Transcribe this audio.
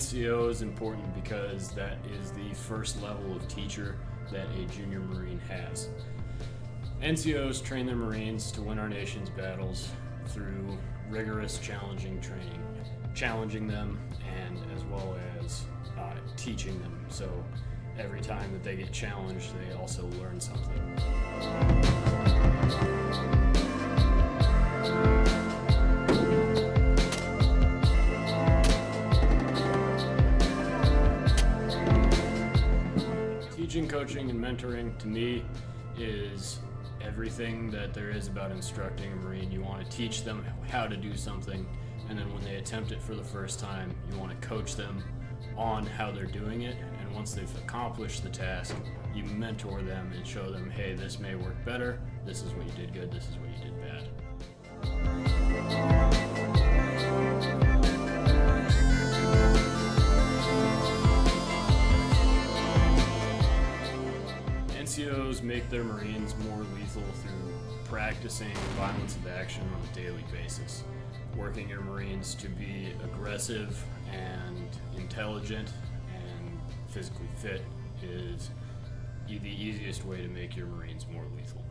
NCO is important because that is the first level of teacher that a junior Marine has. NCOs train their Marines to win our nation's battles through rigorous, challenging training, challenging them and as well as uh, teaching them. So every time that they get challenged, they also learn something. Teaching, coaching, and mentoring to me is everything that there is about instructing a Marine. You want to teach them how to do something, and then when they attempt it for the first time, you want to coach them on how they're doing it. And once they've accomplished the task, you mentor them and show them, hey, this may work better. This is what you did good. This is what you did bad. NCOs make their Marines more lethal through practicing violence of action on a daily basis. Working your Marines to be aggressive and intelligent and physically fit is the easiest way to make your Marines more lethal.